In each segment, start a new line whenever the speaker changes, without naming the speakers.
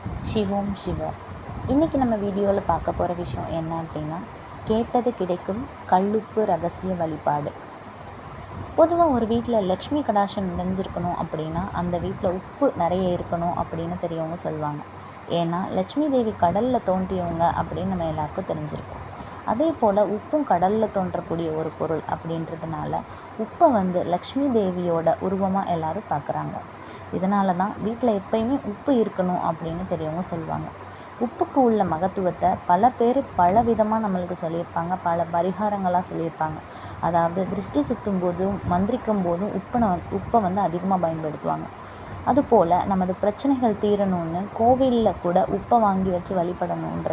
வணக்கம் சிவோம். சிவ இன்றைக்கி நம்ம வீடியோவில் பார்க்க போகிற விஷயம் என்ன அப்படின்னா கேட்டது கிடைக்கும் கல்லுப்பு ரகசிய வழிபாடு. பொதுவாக ஒரு வீட்டில் லக்ஷ்மி கடாஷம் நிறைஞ்சிருக்கணும் அப்படின்னா அந்த வீட்டில் உப்பு நிறைய இருக்கணும் அப்படின்னு தெரியவங்க சொல்லுவாங்க. ஏன்னா லக்ஷ்மி தேவி கடலில் தோன்றியவங்க அப்படின்னு நம்ம எல்லாருக்கும் தெரிஞ்சிருக்கோம். அதே போல் உப்பும் கடலில் தோன்றக்கூடிய ஒரு பொருள் அப்படின்றதுனால உப்பை வந்து லக்ஷ்மி தேவியோட உருவமாக எல்லாரும் பார்க்குறாங்க. இதனால தான் வீட்டில் எப்பயுமே உப்பு இருக்கணும் அப்படின்னு பெரியவங்க சொல்லுவாங்க. உப்புக்கு உள்ள மகத்துவத்தை பல பேர் பல விதமாக நம்மளுக்கு சொல்லியிருப்பாங்க. பல பரிகாரங்களாக சொல்லியிருப்பாங்க. அதாவது திருஷ்டி சுற்றும் போதும் மந்திரிக்கும் போதும் உப்பை உப்பை வந்து அதிகமாக பயன்படுத்துவாங்க. அதுபோல் நமது பிரச்சனைகள் தீரணும்னு கோவிலில் கூட உப்பை வாங்கி வச்சு வழிபடணுன்ற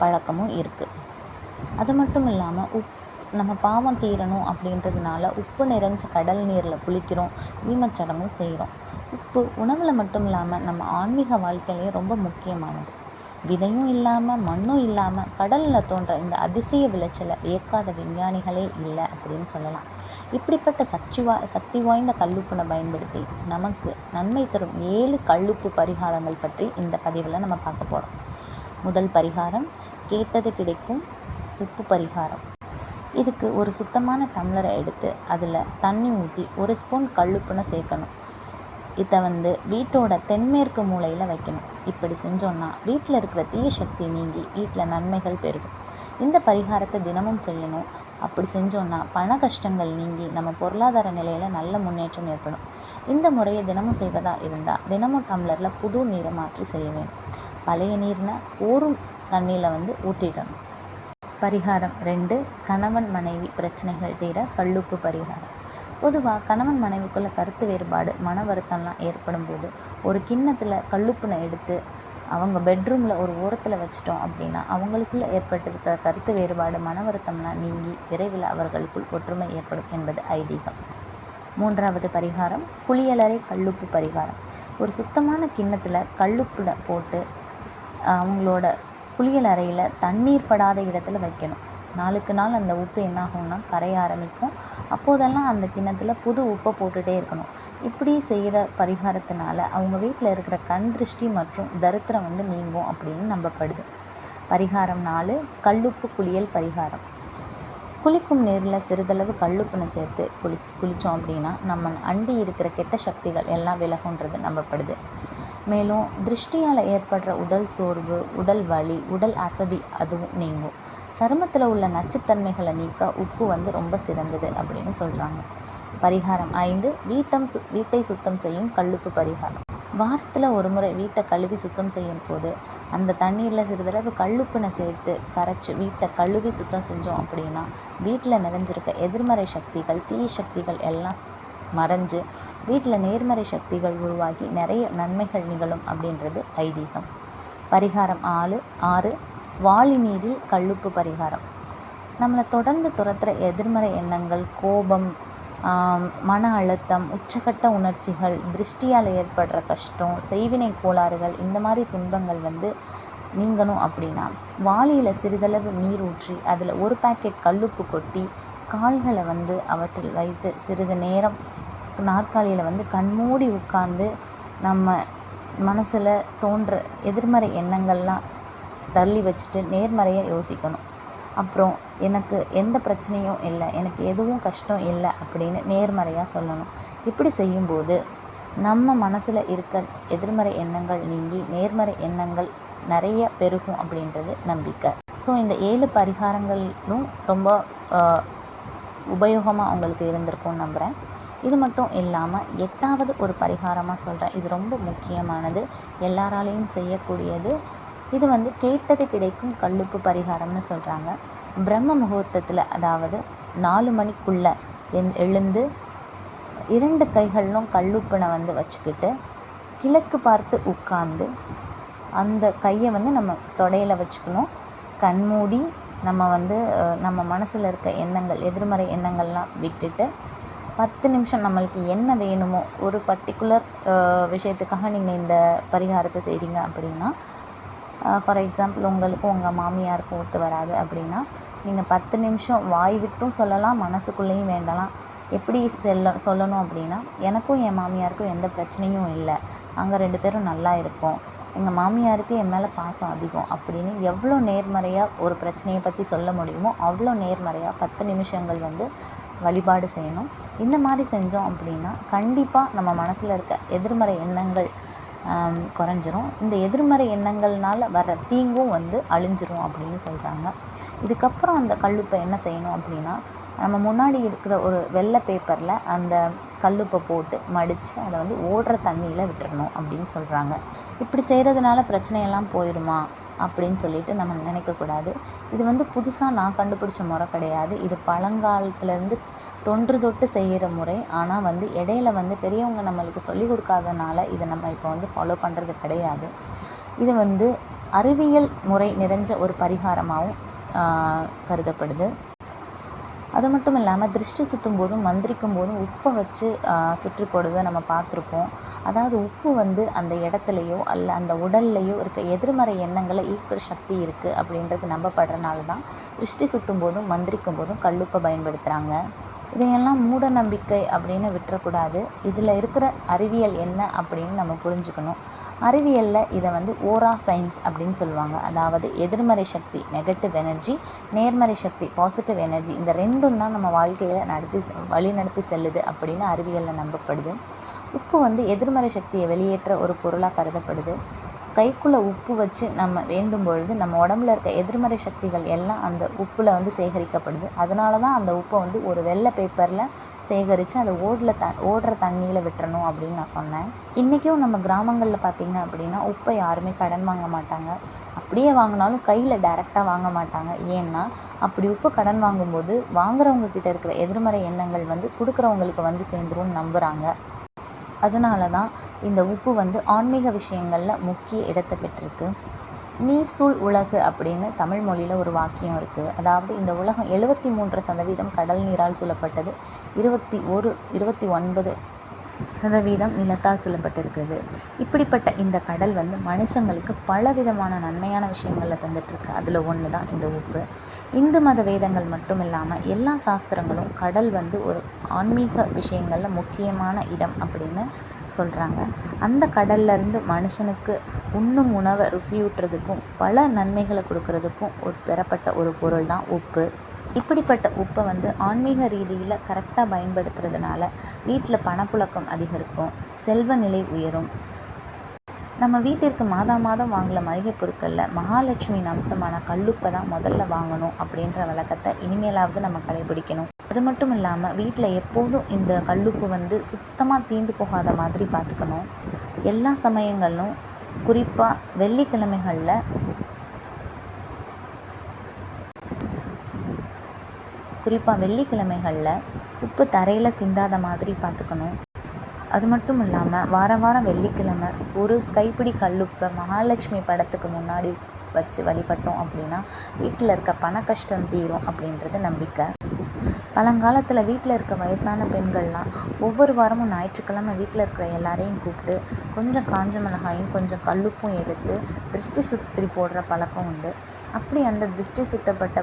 பழக்கமும் இருக்குது அது மட்டும் இல்லாமல் உப் நம்ம பாவம் தீரணும் அப்படின்றதுனால உப்பு நிறைஞ்ச கடல் நீரில் குளிக்கிறோம் ஈமச்சடங்கும் செய்கிறோம் உப்பு உணவில் மட்டும் இல்லாமல் நம்ம ஆன்மீக வாழ்க்கையிலேயே ரொம்ப முக்கியமானது. விதையும் இல்லாமல் மண்ணும் இல்லாமல் கடலில் தோன்ற இந்த அதிசய விளைச்சலை வியக்காத விஞ்ஞானிகளே இல்லை அப்படின்னு சொல்லலாம். இப்படிப்பட்ட சக்தி வா சக்தி வாய்ந்த கல்லுப்புனை பயன்படுத்தி நமக்கு நன்மை தரும் ஏழு கல்லுப்பு பரிகாரங்கள் பற்றி இந்த பதிவில் நம்ம பார்க்க போகிறோம் முதல் பரிகாரம் கேட்டது கிடைக்கும் உப்பு பரிகாரம். இதுக்கு ஒரு சுத்தமான டம்ளரை எடுத்து அதில் தண்ணி ஊற்றி ஒரு ஸ்பூன் கல்லுப்புனை சேர்க்கணும். இதை வந்து வீட்டோட தென்மேற்கு மூலையில் வைக்கணும். இப்படி செஞ்சோன்னா வீட்டில் இருக்கிற தீய சக்தி நீங்கி வீட்டில் நன்மைகள் பெருகும். இந்த பரிகாரத்தை தினமும் செய்யணும். அப்படி செஞ்சோன்னா பண கஷ்டங்கள் நீங்கி நம்ம பொருளாதார நிலையில் நல்ல முன்னேற்றம் ஏற்படும். இந்த முறையை தினமும் செய்வதாக இருந்தால் தினமும் டம்ளரில் புது நீரை மாற்றி செய்ய வேண்டும். பழைய நீர்னால் ஊறும் தண்ணியில் வந்து ஊற்றிடணும். பரிகாரம் ரெண்டு கணவன் மனைவி பிரச்சனைகள் தீர கல்லுப்பு பரிகாரம். பொதுவாக கணவன் மனைவிக்குள்ள கருத்து வேறுபாடு மன வருத்தம்லாம் ஏற்படும் போது ஒரு கிண்ணத்தில் கல்லுப்புனை எடுத்து அவங்க பெட்ரூமில் ஒரு ஓரத்தில் வச்சிட்டோம் அப்படின்னா அவங்களுக்குள்ள ஏற்பட்டிருக்கிற கருத்து வேறுபாடு மன வருத்தம்லாம் நீங்கி விரைவில் அவர்களுக்குள் ஒற்றுமை ஏற்படும் என்பது ஐதீகம். மூன்றாவது பரிகாரம் குளியலறை கல்லுப்பு பரிகாரம். ஒரு சுத்தமான கிண்ணத்தில் கல்லுப்புல போட்டு அவங்களோட குளியல் அறையில் தண்ணீர் படாத இடத்துல வைக்கணும். நாளுக்கு நாள் அந்த உப்பு என்ன ஆகும்னா கரைய ஆரம்பிக்கும். அப்போதெல்லாம் அந்த கிண்ணத்தில் புது உப்பை போட்டுகிட்டே இருக்கணும். இப்படி செய்கிற பரிகாரத்தினால அவங்க வீட்டில் இருக்கிற கண் திருஷ்டி மற்றும் தரித்திரம் வந்து நீங்கும் அப்படின்னு நம்பப்படுது. பரிகாரம் நாலு கல்லுப்பு குளியல் பரிகாரம். குளிக்கும் நீரில் சிறிதளவு கல்லுப்புனை சேர்த்து குளி குளித்தோம் அப்படின்னா நம்ம அண்டி இருக்கிற கெட்ட சக்திகள் எல்லாம் விலகுன்றது நம்பப்படுது. மேலும் திருஷ்டியால் ஏற்படுற உடல் சோர்வு உடல் வலி உடல் அசதி அதுவும் நீங்கும். சருமத்தில் உள்ள நச்சுத்தன்மைகளை நீக்க உப்பு வந்து ரொம்ப சிறந்தது அப்படின்னு சொல்கிறாங்க பரிகாரம் ஐந்து வீட்டம் சு வீட்டை சுத்தம் செய்யும் கல்லுப்பு பரிகாரம். வாரத்தில் ஒரு முறை வீட்டை கழுவி சுத்தம் செய்யும் போது அந்த தண்ணீரில் சிறிதளவு கல்லுப்புனை சேர்த்து கரைச்சி வீட்டை கழுவி சுத்தம் செஞ்சோம் அப்படின்னா வீட்டில் நிறைஞ்சிருக்க எதிர்மறை சக்திகள் தீய சக்திகள் எல்லாம் மறைஞ்சு வீட்டில் நேர்மறை சக்திகள் உருவாகி நிறைய நன்மைகள் நிகழும் அப்படின்றது ஐதீகம். பரிகாரம் ஆறு ஆறு வாளி நீரில் கல்லுப்பு பரிகாரம். நம்மளை தொடர்ந்து துரத்துகிற எதிர்மறை எண்ணங்கள் கோபம் மன அழுத்தம் உச்சகட்ட உணர்ச்சிகள் திருஷ்டியால் ஏற்படுற கஷ்டம் செய்வினை கோளாறுகள் இந்த மாதிரி துன்பங்கள் வந்து நீங்கணும் அப்படின்னா வாளியில் சிறிதளவு நீர் ஊற்றி அதில் ஒரு பேக்கெட் கல்லுப்பு கொட்டி கால்களை வந்து அவற்றில் வைத்து சிறிது நேரம் நாற்காலியில் வந்து கண்மூடி உட்கார்ந்து நம்ம மனசில் தோன்ற எதிர்மறை எண்ணங்கள்லாம் தள்ளி வச்சுட்டு நேர்மறையாக யோசிக்கணும். அப்புறம் எனக்கு எந்த பிரச்சனையும் இல்லை எனக்கு எதுவும் கஷ்டம் இல்லை அப்படின்னு நேர்மறையாக சொல்லணும். இப்படி செய்யும்போது நம்ம மனசில் இருக்க எதிர்மறை எண்ணங்கள் நீங்கி நேர்மறை எண்ணங்கள் நிறைய பெருகும் அப்படின்றது நம்பிக்கை. ஸோ இந்த ஏழு பரிகாரங்களும் ரொம்ப உபயோகமாக உங்களுக்கு இருந்திருக்கும்னு நம்புகிறேன் இது மட்டும் இல்லாமல் எட்டாவது ஒரு பரிகாரமாக சொல்கிறேன் இது ரொம்ப முக்கியமானது. எல்லாராலையும் செய்யக்கூடியது. இது வந்து கேட்டது கிடைக்கும் கல்லுப்பு பரிகாரம்னு சொல்கிறாங்க பிரம்ம முகூர்த்தத்தில் அதாவது நாலு மணிக்குள்ளே எந் எழுந்து இரண்டு கைகளிலும் கல்லுப்பினை வந்து வச்சுக்கிட்டு கிழக்கு பார்த்து உட்கார்ந்து அந்த கையை வந்து நம்ம தொடையில் வச்சுக்கணும். கண்மூடி நம்ம வந்து நம்ம மனசில் இருக்க எண்ணங்கள் எதிர்மறை எண்ணங்கள்லாம் விட்டுட்டு பத்து நிமிஷம் நம்மளுக்கு என்ன வேணுமோ ஒரு பர்டிகுலர் விஷயத்துக்காக நீங்கள் இந்த பரிகாரத்தை செய்கிறீங்க அப்படின்னா ஃபார் எக்ஸாம்பிள் உங்களுக்கும் உங்கள் மாமியாருக்கும் ஒத்து வராது அப்படின்னா நீங்கள் பத்து நிமிஷம் வாய் விட்டும் சொல்லலாம் மனசுக்குள்ளேயும் வேண்டலாம். எப்படி செல்ல சொல்லணும் அப்படின்னா எனக்கும் என் மாமியாருக்கும் எந்த பிரச்சனையும் இல்லை. நாங்கள் ரெண்டு பேரும் நல்லா இருக்கோம். எங்கள் மாமியாருக்கு என் மேலே பாசம் அதிகம். அப்படின்னு எவ்வளோ நேர்மறையாக ஒரு பிரச்சனையை பற்றி சொல்ல முடியுமோ அவ்வளோ நேர்மறையாக பத்து நிமிஷங்கள் வந்து வழிபாடு செய்யணும். இந்த மாதிரி செஞ்சோம் அப்படின்னா கண்டிப்பாக நம்ம மனசில் இருக்க எதிர்மறை எண்ணங்கள் குறைஞ்சிரும். இந்த எதிர்மறை எண்ணங்கள்னால வர்ற தீங்கும் வந்து அழிஞ்சிரும் அப்படின்னு சொல்கிறாங்க இதுக்கப்புறம் அந்த கல்லுப்பை என்ன செய்யணும் அப்படின்னா நம்ம முன்னாடி இருக்கிற ஒரு வெள்ளை பேப்பரில் அந்த கல்லுப்பை போட்டு மடித்து அதை வந்து ஓடுற தண்ணியில் விட்டுறணும் அப்படின்னு சொல்கிறாங்க இப்படி செய்கிறதுனால பிரச்சனையெல்லாம் போயிடுமா அப்படின்னு சொல்லிட்டு நம்ம நினைக்கக்கூடாது இது வந்து புதுசாக நான் கண்டுபிடிச்ச முறை கிடையாது. இது பழங்காலத்துலேருந்து தொன்று தொட்டு செய்கிற முறை. ஆனால் வந்து இடையில வந்து பெரியவங்க நம்மளுக்கு சொல்லி கொடுக்காதனால இதை நம்ம இப்போ வந்து ஃபாலோ பண்ணுறது கிடையாது. இது வந்து அறிவியல் முறை நிறைஞ்ச ஒரு பரிகாரமாகவும் கருதப்படுது. அது மட்டும் இல்லாமல் திருஷ்டி சுற்றும் போதும் மந்திரிக்கும் போதும் உப்பை வச்சு சுற்றி போடுவதை நம்ம பார்த்துருப்போம். அதாவது உப்பு வந்து அந்த இடத்துலையோ அல்ல அந்த உடல்லையோ இருக்க எதிர்மறை எண்ணங்களை ஈர்க்கிற சக்தி இருக்குது அப்படின்றது நம்பப்படுறனால தான் திருஷ்டி சுற்றும் போதும் மந்திரிக்கும் போதும் கல்லுப்பை பயன்படுத்துகிறாங்க இதையெல்லாம் மூட நம்பிக்கை அப்படின்னு விட்டுறக்கூடாது. இதில் இருக்கிற அறிவியல் என்ன அப்படின்னு நம்ம புரிஞ்சுக்கணும். அறிவியலில் இதை வந்து ஓரா சயின்ஸ் அப்படின்னு சொல்லுவாங்க. அதாவது எதிர்மறை சக்தி நெகட்டிவ் எனர்ஜி நேர்மறை சக்தி பாசிட்டிவ் எனர்ஜி இந்த ரெண்டும் தான் நம்ம வாழ்க்கையில் நடத்தி வழி நடத்தி செல்லுது அப்படின்னு அறிவியலில் நம்பப்படுது. உப்பு வந்து எதிர்மறை சக்தியை வெளியேற்ற ஒரு பொருளாக கருதப்படுது. கைக்குள்ளே உப்பு வச்சு நம்ம வேண்டும் பொழுது நம்ம உடம்புல இருக்க எதிர்மறை சக்திகள் எல்லாம் அந்த உப்பில் வந்து சேகரிக்கப்படுது. அதனால தான் அந்த உப்பை வந்து ஒரு வெள்ளை பேப்பரில் சேகரித்து அதை ஓடில் த ஓடுற தண்ணியில் விட்டுறணும் அப்படின்னு நான் சொன்னேன். இன்றைக்கும் நம்ம கிராமங்களில் பார்த்தீங்க அப்படின்னா உப்பை யாருமே கடன் வாங்க மாட்டாங்க. அப்படியே வாங்கினாலும் கையில் டைரெக்டாக வாங்க மாட்டாங்க. ஏன்னா அப்படி உப்பு கடன் வாங்கும்போது வாங்குறவங்க கிட்ட இருக்கிற எதிர்மறை எண்ணங்கள் வந்து கொடுக்குறவங்களுக்கு வந்து சேர்ந்துரும்னு நம்புகிறாங்க அதனால தான் இந்த உப்பு வந்து ஆன்மீக விஷயங்களில் முக்கிய இடத்தை பெற்றிருக்கு. நீர் சூழ் உலகு அப்படின்னு தமிழ் மொழியில் ஒரு வாக்கியம் இருக்குது அதாவது இந்த உலகம் எழுபத்தி மூன்று சதவீதம் கடல் நீரால் சூழப்பட்டது. இருபத்தி ஒரு இருபத்தி ஒன்பது சதவீதம் நிலத்தால் சூழப்பட்டிருக்கிறது இப்படிப்பட்ட இந்த கடல் வந்து மனுஷங்களுக்கு பல விதமான நன்மையான விஷயங்களை தந்துட்டுருக்கு. அதில் ஒன்று தான் இந்த உப்பு. இந்து மத வேதங்கள் மட்டும் இல்லாமல் எல்லா சாஸ்திரங்களும் கடல் வந்து ஒரு ஆன்மீக விஷயங்களில் முக்கியமான இடம் அப்படின்னு சொல்கிறாங்க அந்த கடல்ல இருந்து மனுஷனுக்கு உண்ணும் உணவை ருசியூட்டுறதுக்கும் பல நன்மைகளை கொடுக்கறதுக்கும் ஒரு பெறப்பட்ட ஒரு பொருள் தான் உப்பு. இப்படிப்பட்ட உப்பை வந்து ஆன்மீக ரீதியில் கரெக்டாக பயன்படுத்துறதுனால வீட்டில் பணப்புழக்கம் அதிகரிக்கும் செல்வ நிலை உயரும். நம்ம வீட்டிற்கு மாதா மாதம் வாங்கல மளிகை பொருட்களில் மகாலட்சுமியின் அம்சமான கல்லுப்பை தான் முதல்ல வாங்கணும் அப்படின்ற வழக்கத்தை இனிமேலாவது நம்ம கடைபிடிக்கணும். அது மட்டும் இல்லாமல் வீட்டில் எப்போதும் இந்த கல்லுப்பு வந்து சுத்தமாக தீந்து போகாத மாதிரி பார்த்துக்கணும். எல்லா சமயங்களிலும் குறிப்பாக வெள்ளிக்கிழமைகளில் குறிப்பாக வெள்ளிக்கிழமைகளில் உப்பு தரையில் சிந்தாத மாதிரி பார்த்துக்கணும் அது மட்டும் இல்லாமல் வார வாரம் வெள்ளிக்கிழமை ஒரு கைப்பிடி கல்லுப்பை மகாலட்சுமி படத்துக்கு முன்னாடி வச்சு வழிபட்டோம் அப்படின்னா வீட்டில் இருக்க பண கஷ்டம் தீரும் அப்படின்றது நம்பிக்கை. பழங்காலத்தில் வீட்டில் இருக்க வயசான பெண்கள்லாம் ஒவ்வொரு வாரமும் ஞாயிற்றுக்கிழமை வீட்டில் இருக்கிற எல்லாரையும் கூப்பிட்டு கொஞ்சம் காஞ்ச மிளகாயும் கொஞ்சம் கல்லுப்பும் எடுத்து திருஷ்டி சுற்றி போடுற பழக்கம் உண்டு. அப்படி அந்த திருஷ்டி சுட்டப்பட்ட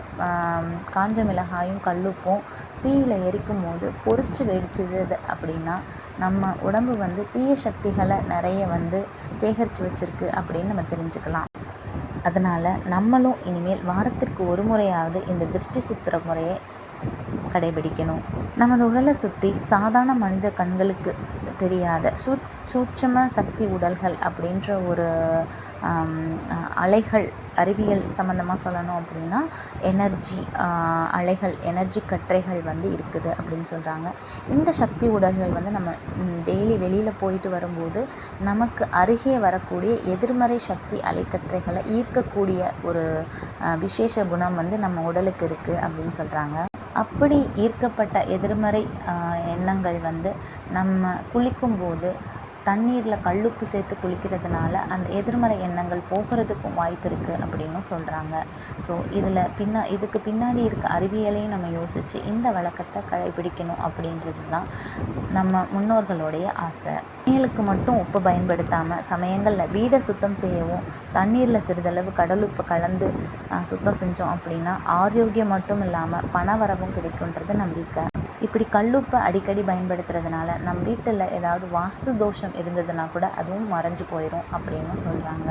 காஞ்ச மிளகாயும் கல்லுப்பும் தீயில் எரிக்கும் போது பொரிச்சு வெடிச்சது அப்படின்னா நம்ம உடம்பு வந்து தீய சக்திகளை நிறைய வந்து சேகரித்து வச்சிருக்கு அப்படின்னு நம்ம தெரிஞ்சுக்கலாம். அதனால் நம்மளும் இனிமேல் வாரத்திற்கு ஒரு முறையாவது இந்த திருஷ்டி சுத்துற முறையை கடைபிடிக்கணும். நமது உடலை சுற்றி சாதாரண மனித கண்களுக்கு தெரியாத சூ சூட்சம சக்தி உடல்கள் அப்படின்ற ஒரு அலைகள் அறிவியல் சம்மந்தமாக சொல்லணும் அப்படின்னா எனர்ஜி அலைகள் எனர்ஜி கற்றைகள் வந்து இருக்குது அப்படின்னு சொல்கிறாங்க இந்த சக்தி உடல்கள் வந்து நம்ம டெய்லி வெளியில் போயிட்டு வரும்போது நமக்கு அருகே வரக்கூடிய எதிர்மறை சக்தி அலைக்கற்றைகளை ஈர்க்கக்கூடிய ஒரு விசேஷ குணம் வந்து நம்ம உடலுக்கு இருக்குது அப்படின்னு சொல்கிறாங்க அப்படி ஈர்க்கப்பட்ட எதிர்மறை எண்ணங்கள் வந்து நம்ம குளிக்கும்போது தண்ணீரில் கல்லுப்பு சேர்த்து குளிக்கிறதுனால அந்த எதிர்மறை எண்ணங்கள் போகிறதுக்கும் வாய்ப்பு இருக்குது அப்படின்னும் சொல்கிறாங்க ஸோ இதில் பின்னா இதுக்கு பின்னாடி இருக்க அறிவியலையும் நம்ம யோசித்து இந்த வழக்கத்தை கடைபிடிக்கணும் அப்படின்றது தான் நம்ம முன்னோர்களுடைய ஆசை. சமையலுக்கு மட்டும் உப்பு பயன்படுத்தாமல் சமயங்களில் வீடை சுத்தம் செய்யவும் தண்ணீரில் சிறிதளவு கடலுப்பு கலந்து சுத்தம் செஞ்சோம் அப்படின்னா ஆரோக்கியம் மட்டும் இல்லாமல் பண வரவும் கிடைக்குன்றது நம்பிக்கை. இப்படி கல்லுப்பை அடிக்கடி பயன்படுத்துறதுனால நம் வீட்டில் ஏதாவது வாஸ்து தோஷம் இருந்ததுன்னா கூட அதுவும் மறைஞ்சு போயிடும் அப்படின்னு சொல்கிறாங்க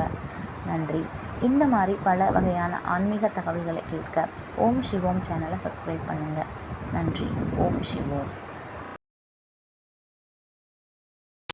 நன்றி. இந்த மாதிரி பல வகையான ஆன்மீக தகவல்களை கேட்க ஓம் சிவோம் சேனலை சப்ஸ்கிரைப் பண்ணுங்கள் நன்றி. ஓம் சிவோம்.